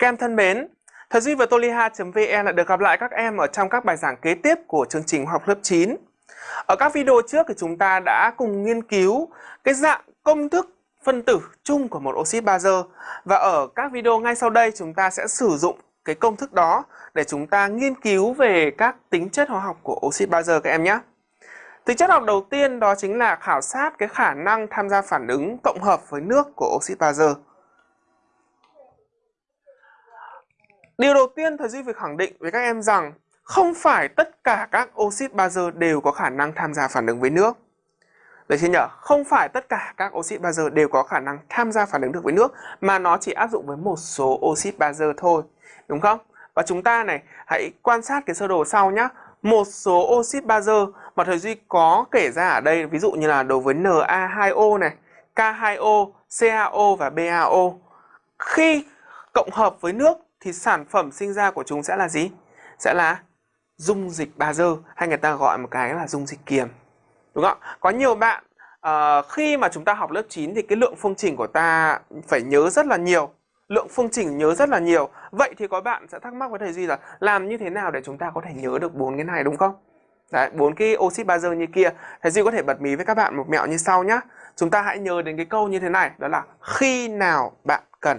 Các em thân mến, Thầy Duy và toliha.vn lại được gặp lại các em ở trong các bài giảng kế tiếp của chương trình học lớp 9. Ở các video trước thì chúng ta đã cùng nghiên cứu cái dạng công thức phân tử chung của một oxit bazơ và ở các video ngay sau đây chúng ta sẽ sử dụng cái công thức đó để chúng ta nghiên cứu về các tính chất hóa học của oxit bazơ các em nhé. Tính chất học đầu tiên đó chính là khảo sát cái khả năng tham gia phản ứng cộng hợp với nước của oxit bazơ. Điều đầu tiên thầy Duy phải khẳng định với các em rằng không phải tất cả các oxit bazơ đều có khả năng tham gia phản ứng với nước. đấy chưa nhở Không phải tất cả các oxit bazơ đều có khả năng tham gia phản ứng được với nước mà nó chỉ áp dụng với một số oxit bazơ thôi. Đúng không? Và chúng ta này, hãy quan sát cái sơ đồ sau nhé. Một số oxit bazơ mà thầy Duy có kể ra ở đây, ví dụ như là đối với Na2O này, K2O, CaO và BaO. Khi cộng hợp với nước thì sản phẩm sinh ra của chúng sẽ là gì? Sẽ là dung dịch bazơ hay người ta gọi một cái là dung dịch kiềm. Đúng không? Có nhiều bạn uh, khi mà chúng ta học lớp 9 thì cái lượng phương trình của ta phải nhớ rất là nhiều. Lượng phương trình nhớ rất là nhiều. Vậy thì có bạn sẽ thắc mắc với thầy Duy là làm như thế nào để chúng ta có thể nhớ được bốn cái này đúng không? Đấy, bốn cái oxit bazơ như kia. Thầy Duy có thể bật mí với các bạn một mẹo như sau nhé. Chúng ta hãy nhớ đến cái câu như thế này, đó là khi nào bạn cần